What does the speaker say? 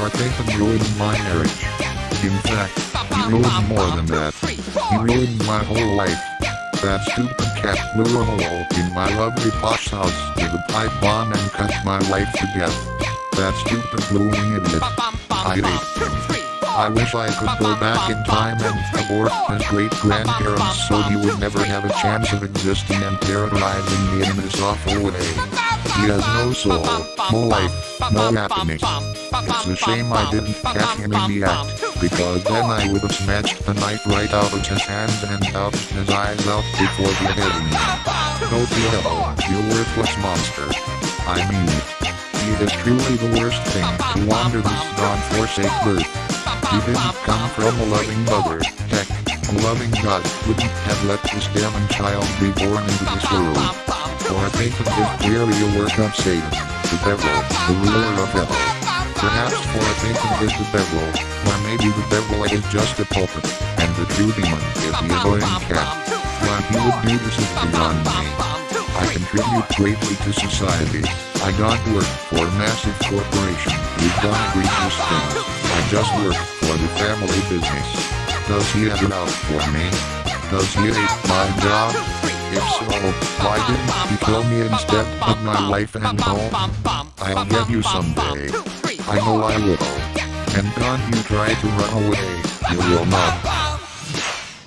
for thinking ruined my marriage. In fact, he ruined more than that. He ruined my whole life. That stupid cat blew a hole in my lovely posh house with a pipe bomb and cut my life to death. That stupid blooming idiot. I hate. I wish I could go back in time and abort his great-grandparents so he would never have a chance of existing and terrorizing me in this awful way. He has no soul, no life, no happiness. It's a shame I didn't catch him in the act, because then I would have snatched the knife right out of his hands and gouged his eyes out before beheading him. Go to hell, you worthless monster. I mean it. He is truly the worst thing to wander this god-forsaken earth. He didn't come from a loving mother, heck, a loving God wouldn't have let this damn child be born into this world. For I think of this clearly a work of Satan, the devil, the ruler of hell. Perhaps for a think of this the devil, or maybe the devil is just a puppet, and the true demon is the annoying cat. Why he would do this is beyond me. I contribute greatly to society. I don't work for a massive corporation who've done egregious things. I just work for the family business. Does he have it out for me? Does he hate my job? If so, why didn't he kill me instead of my wife and home? I'll get you someday. I know I will. And don't you try to run away, you will not.